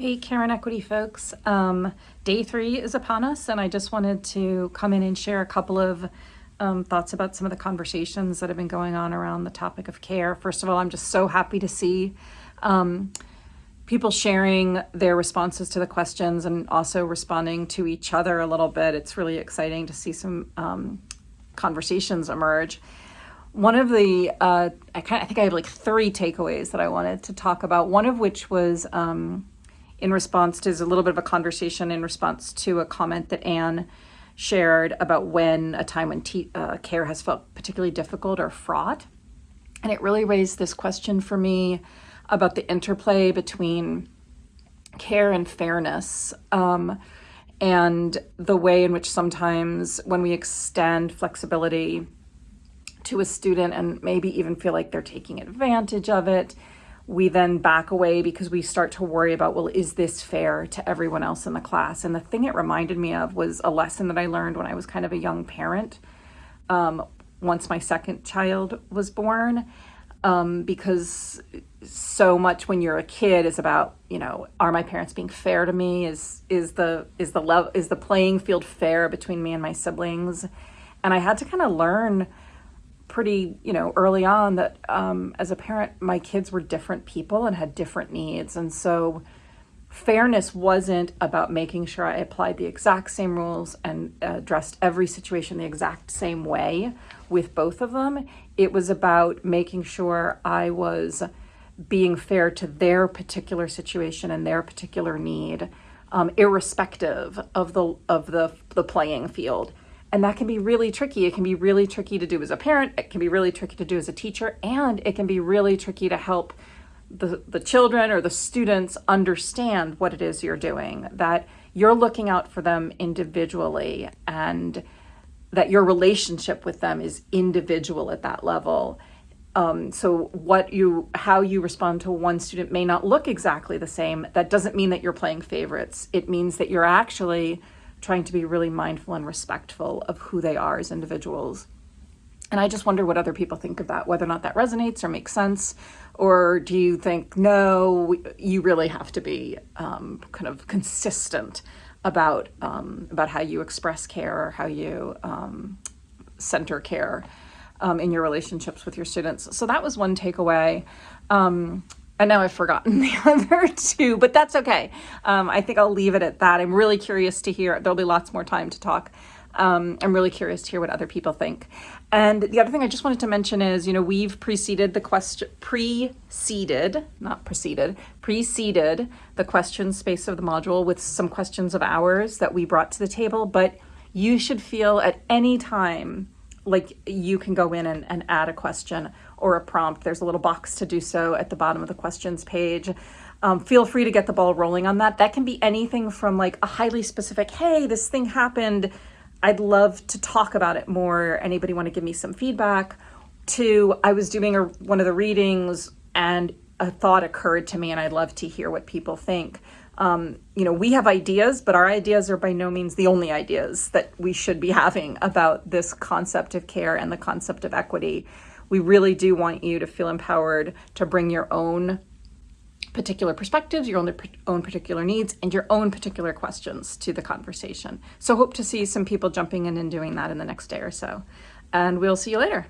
Hey, Care and Equity folks. Um, day three is upon us, and I just wanted to come in and share a couple of um, thoughts about some of the conversations that have been going on around the topic of care. First of all, I'm just so happy to see um, people sharing their responses to the questions and also responding to each other a little bit. It's really exciting to see some um, conversations emerge. One of the, uh, I, kind of, I think I have like three takeaways that I wanted to talk about, one of which was um, in response to is a little bit of a conversation in response to a comment that Anne shared about when a time when uh, care has felt particularly difficult or fraught. And it really raised this question for me about the interplay between care and fairness um, and the way in which sometimes when we extend flexibility to a student and maybe even feel like they're taking advantage of it, we then back away because we start to worry about, well, is this fair to everyone else in the class? And the thing it reminded me of was a lesson that I learned when I was kind of a young parent, um, once my second child was born, um, because so much when you're a kid is about, you know, are my parents being fair to me? Is is the is the love is the playing field fair between me and my siblings? And I had to kind of learn pretty, you know, early on that um, as a parent, my kids were different people and had different needs. And so fairness wasn't about making sure I applied the exact same rules and addressed every situation the exact same way with both of them. It was about making sure I was being fair to their particular situation and their particular need, um, irrespective of the of the the playing field. And that can be really tricky. It can be really tricky to do as a parent. It can be really tricky to do as a teacher. And it can be really tricky to help the, the children or the students understand what it is you're doing, that you're looking out for them individually and that your relationship with them is individual at that level. Um, so what you, how you respond to one student may not look exactly the same. That doesn't mean that you're playing favorites. It means that you're actually trying to be really mindful and respectful of who they are as individuals. And I just wonder what other people think of that, whether or not that resonates or makes sense, or do you think, no, you really have to be um, kind of consistent about, um, about how you express care or how you um, center care um, in your relationships with your students. So that was one takeaway. And now I've forgotten the other two, but that's okay. Um, I think I'll leave it at that. I'm really curious to hear, there'll be lots more time to talk. Um, I'm really curious to hear what other people think. And the other thing I just wanted to mention is, you know, we've preceded the question, preceded, not preceded, preceded the question space of the module with some questions of ours that we brought to the table, but you should feel at any time like you can go in and, and add a question or a prompt. There's a little box to do so at the bottom of the questions page. Um, feel free to get the ball rolling on that. That can be anything from like a highly specific, hey, this thing happened. I'd love to talk about it more. Anybody want to give me some feedback? To I was doing a, one of the readings and a thought occurred to me and I'd love to hear what people think. Um, you know, we have ideas, but our ideas are by no means the only ideas that we should be having about this concept of care and the concept of equity we really do want you to feel empowered to bring your own particular perspectives, your own, own particular needs, and your own particular questions to the conversation. So hope to see some people jumping in and doing that in the next day or so. And we'll see you later.